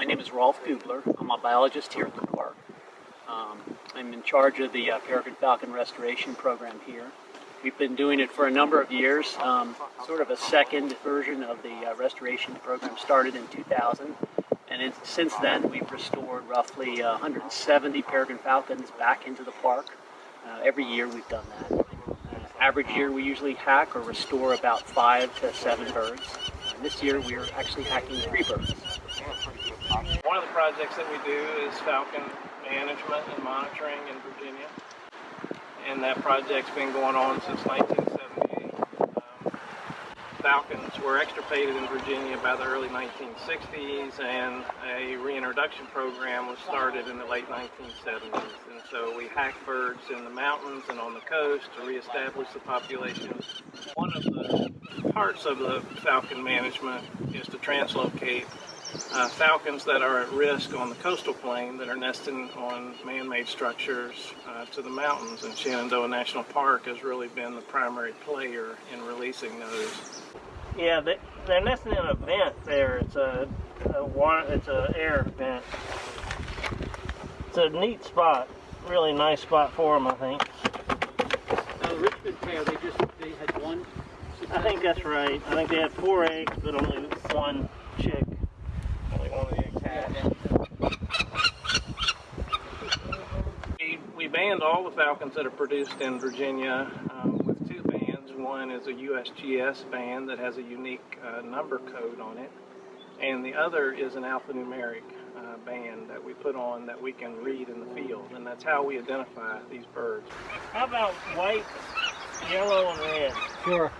My name is Rolf Gubler. I'm a biologist here at the park. Um, I'm in charge of the uh, peregrine falcon restoration program here. We've been doing it for a number of years, um, sort of a second version of the uh, restoration program started in 2000. And it, since then, we've restored roughly uh, 170 peregrine falcons back into the park. Uh, every year we've done that. Uh, average year we usually hack or restore about five to seven birds. And this year we're actually hacking three birds. One of the projects that we do is falcon management and monitoring in Virginia. And that project's been going on since 1978. Um, falcons were extirpated in Virginia by the early 1960s and a reintroduction program was started in the late 1970s. And so we hack birds in the mountains and on the coast to reestablish the population. One of the parts of the falcon management is to translocate uh, falcons that are at risk on the coastal plain that are nesting on man-made structures uh, to the mountains. And Shenandoah National Park has really been the primary player in releasing those. Yeah, they, they're nesting in a vent there. It's a, a water, it's a air vent. It's a neat spot, really nice spot for them, I think. Uh, Richmond pair, they just they had one. I think that's right. I think they had four eggs, but only one chick. Only one of the eggs hatched. We, we banned all the falcons that are produced in Virginia um, with two bands. One is a USGS band that has a unique uh, number code on it, and the other is an alphanumeric uh, band that we put on that we can read in the field, and that's how we identify these birds. How about white, yellow, and red? Sure.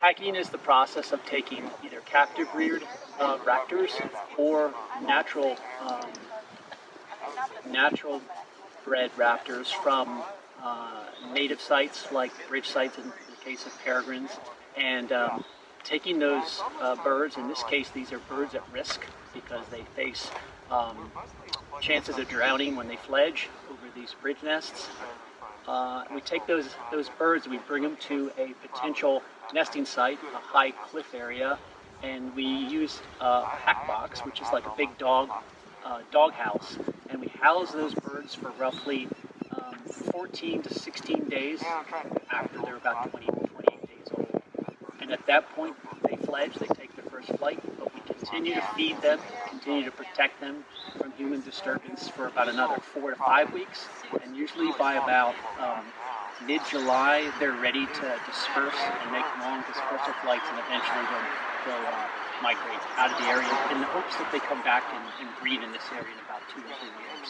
Hacking is the process of taking either captive reared uh, raptors or natural um, natural bred raptors from uh, native sites like bridge sites in the case of peregrines and um, taking those uh, birds, in this case these are birds at risk because they face um, chances of drowning when they fledge over these bridge nests. Uh, we take those those birds, we bring them to a potential nesting site, a high cliff area, and we use a hack box, which is like a big dog uh, dog house, and we house those birds for roughly um, 14 to 16 days after they're about 20 28 days old. And at that point, they fledge, they take their first flight, continue to feed them, continue to protect them from human disturbance for about another four to five weeks, and usually by about um, mid-July, they're ready to disperse and make long dispersal flights, and eventually they'll, they'll uh, migrate out of the area in the hopes that they come back and, and breed in this area in about two or three years.